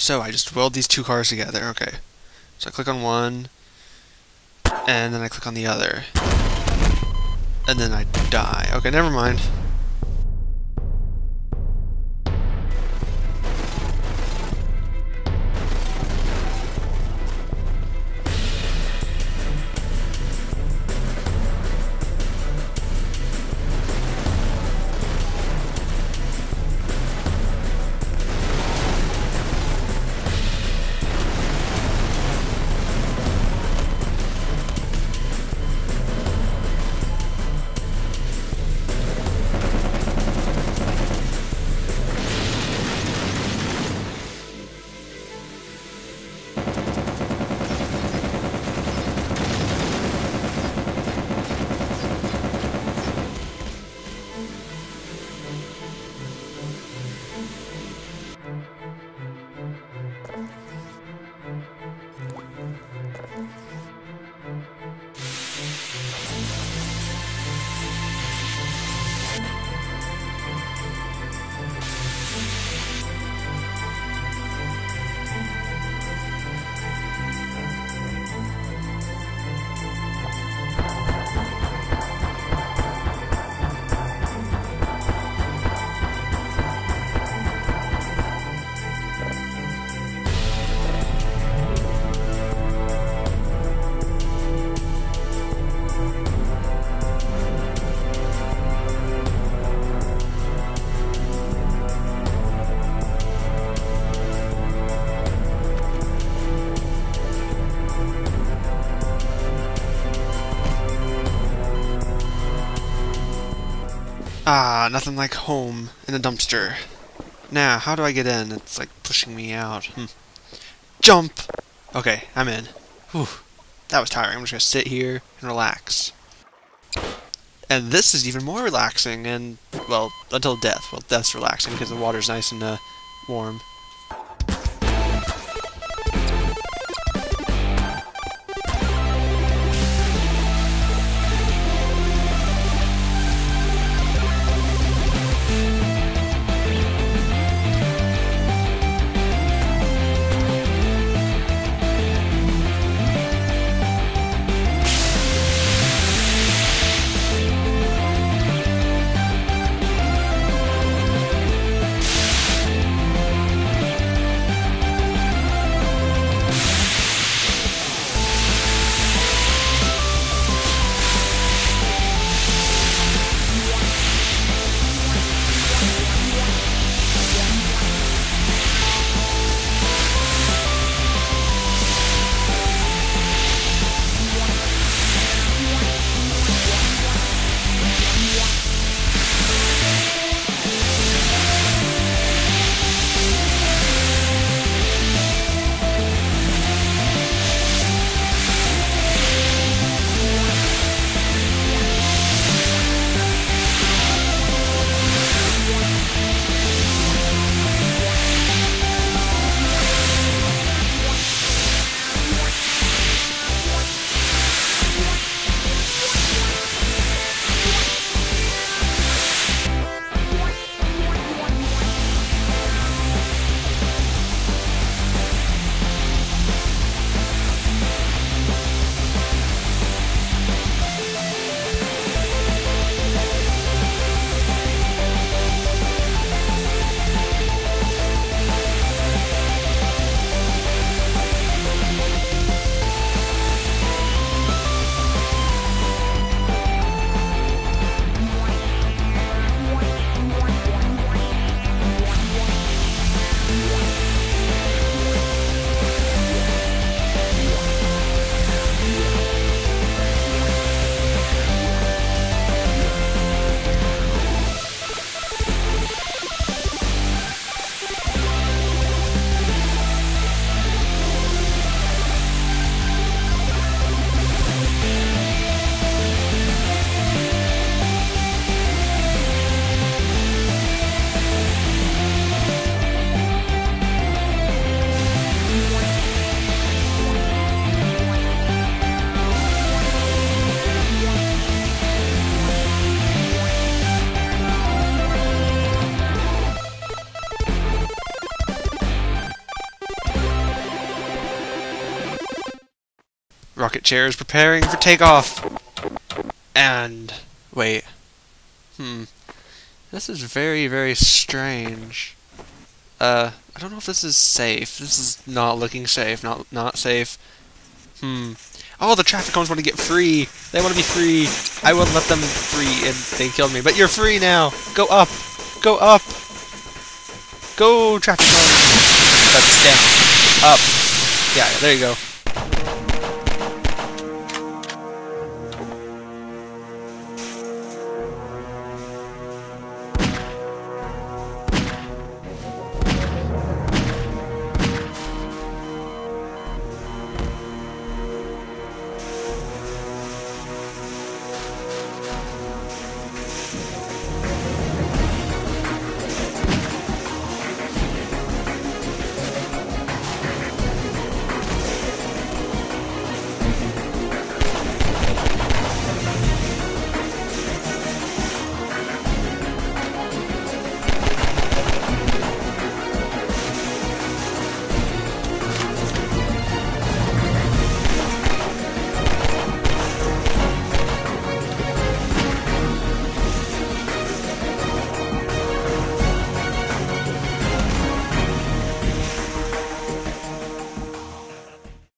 So I just weld these two cars together. Okay. So I click on one, and then I click on the other. And then I die. Okay, never mind. Ah, nothing like home in a dumpster. Now, how do I get in? It's like pushing me out. Hmm. Jump! Okay, I'm in. Whew. That was tiring. I'm just gonna sit here and relax. And this is even more relaxing, and, well, until death. Well, death's relaxing because the water's nice and uh, warm. Rocket chair is preparing for takeoff. And wait. Hmm. This is very, very strange. Uh, I don't know if this is safe. This is not looking safe. Not not safe. Hmm. Oh, the traffic cones want to get free. They want to be free. I wouldn't let them free, and they killed me. But you're free now. Go up. Go up. Go, traffic cones. That's down. Up. Yeah, there you go.